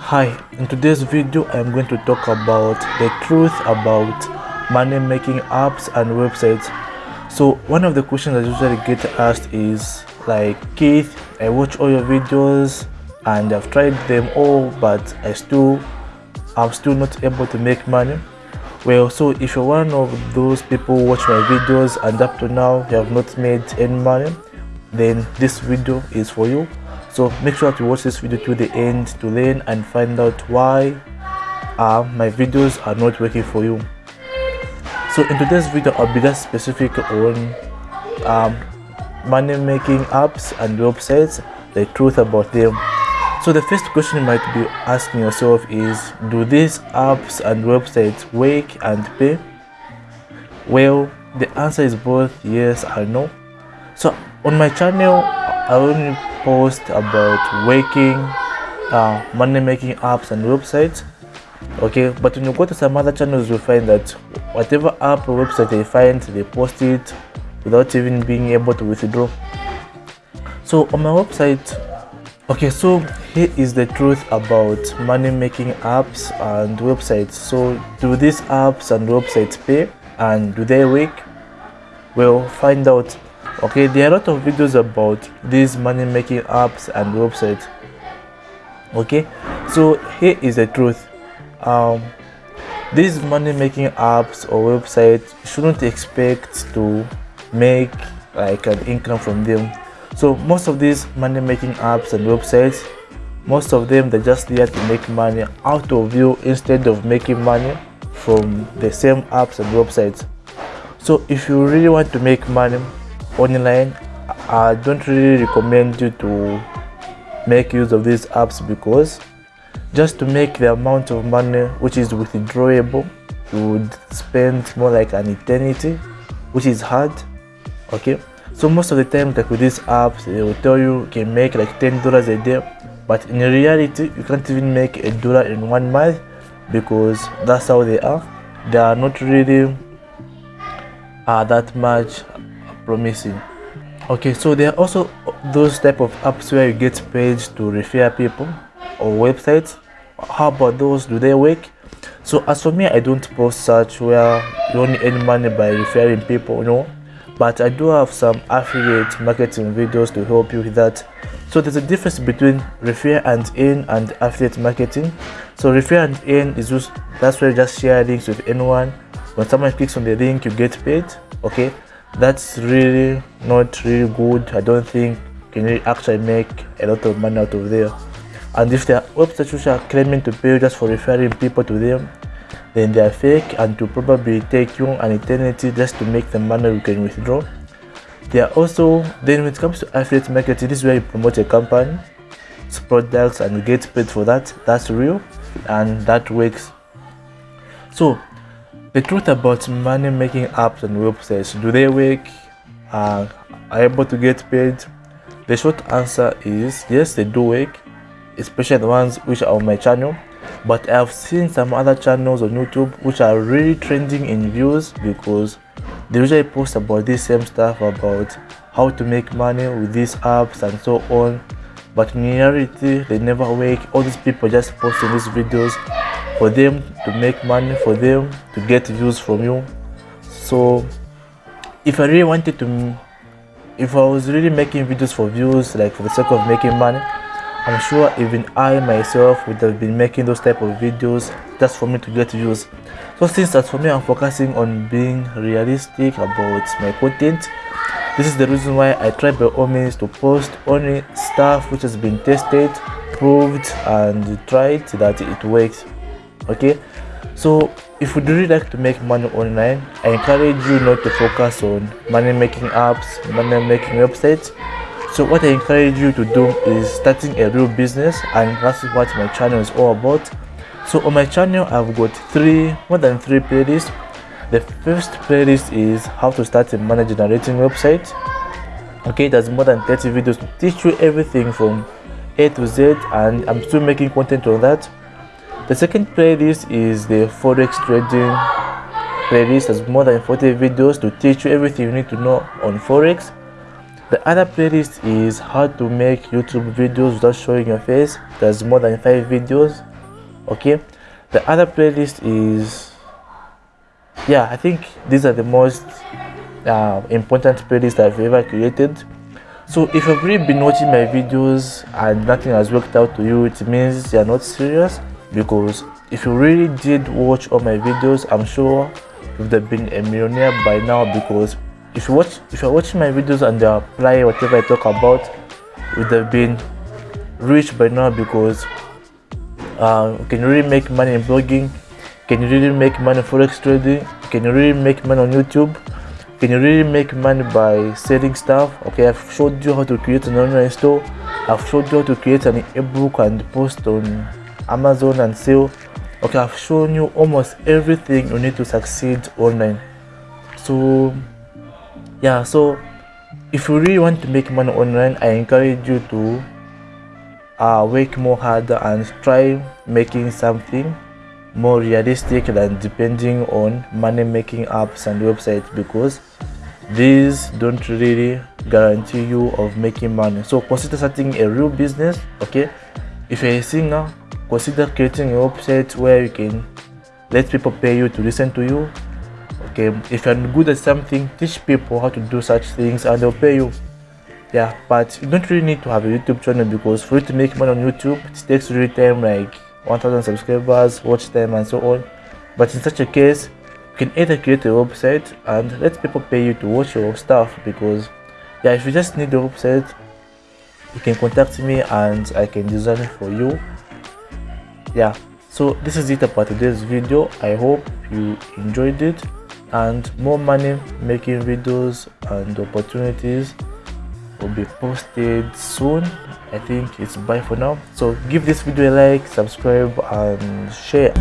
Hi, in today's video I'm going to talk about the truth about money making apps and websites. So one of the questions I usually get asked is like Keith, I watch all your videos and I've tried them all but I still I'm still not able to make money. Well, so if you're one of those people who watch my videos and up to now you have not made any money, then this video is for you so make sure to watch this video to the end to learn and find out why uh, my videos are not working for you. So in today's video i'll be just specific on um, money making apps and websites the truth about them. So the first question you might be asking yourself is do these apps and websites work and pay? Well the answer is both yes and no. So on my channel i only post about working uh, money making apps and websites. Okay but when you go to some other channels you'll find that whatever app or website they find they post it without even being able to withdraw. So on my website okay so here is the truth about money making apps and websites. So do these apps and websites pay? And do they work? Well find out okay there are a lot of videos about these money making apps and websites. Okay so here is the truth. Um these money making apps or websites shouldn't expect to make like an income from them. So most of these money making apps and websites most of them they're just there to make money out of you instead of making money from the same apps and websites. So if you really want to make money online i don't really recommend you to make use of these apps because just to make the amount of money which is withdrawable you would spend more like an eternity which is hard okay? So most of the time like with these apps they will tell you you can make like 10 dollars a day but in reality you can't even make a dollar in one month because that's how they are. They are not really uh, that much promising. Okay so there are also those type of apps where you get paid to refer people or websites. How about those? Do they work? So as for me i don't post such where you only earn money by referring people you know but i do have some affiliate marketing videos to help you with that. So there's a difference between refer and earn and affiliate marketing. So refer and earn is just that's where you just share links with anyone. When someone clicks on the link you get paid okay that's really not really good. I don't think can really actually make a lot of money out of there. And if are websites which are claiming to pay just for referring people to them then they are fake and to probably take you an eternity just to make the money you can withdraw. They are also then when it comes to affiliate marketing this is where you promote a company products and you get paid for that. That's real and that works. So the truth about money making apps and websites do they work? Uh, are able to get paid? The short answer is yes they do work especially the ones which are on my channel. But i've seen some other channels on youtube which are really trending in views because they usually post about this same stuff about how to make money with these apps and so on. But in reality they never work. All these people just posting these videos for them to make money for them to get views from you. So if i really wanted to if i was really making videos for views like for the sake of making money i'm sure even i myself would have been making those type of videos just for me to get views. So since that's for me i'm focusing on being realistic about my content. This is the reason why i try by all means to post only stuff which has been tested proved and tried that it works okay? So if you really like to make money online i encourage you not to focus on money making apps money making websites. So what i encourage you to do is starting a real business and that's what my channel is all about. So on my channel i've got three more than three playlists. The first playlist is how to start a money generating website. Okay there's more than 30 videos to teach you everything from a to z and i'm still making content on that the second playlist is the forex trading playlist has more than 40 videos to teach you everything you need to know on forex. The other playlist is how to make youtube videos without showing your face. There's more than five videos okay? The other playlist is yeah i think these are the most uh, important playlists i've ever created. So if you've really been watching my videos and nothing has worked out to you it means you're not serious because if you really did watch all my videos i'm sure you'd have been a millionaire by now because if you watch if you're watching my videos and you apply whatever i talk about would have been rich by now because uh, can you really make money in blogging can you really make money forex trading can you really make money on youtube can you really make money by selling stuff. Okay i've showed you how to create an online store. I've showed you how to create an ebook and post on amazon and sell okay i've shown you almost everything you need to succeed online. So yeah so if you really want to make money online i encourage you to uh, work more harder and try making something more realistic than depending on money making apps and websites because these don't really guarantee you of making money. So consider starting a real business okay? If you're a singer consider creating a website where you can let people pay you to listen to you. Okay if you're good at something teach people how to do such things and they'll pay you. Yeah but you don't really need to have a youtube channel because for you to make money on youtube it takes really time like 1000 subscribers watch time and so on. But in such a case you can either create a website and let people pay you to watch your stuff because yeah if you just need a website you can contact me and i can design it for you yeah. So this is it about today's video. I hope you enjoyed it. And more money making videos and opportunities will be posted soon. I think it's bye for now. So give this video a like subscribe and share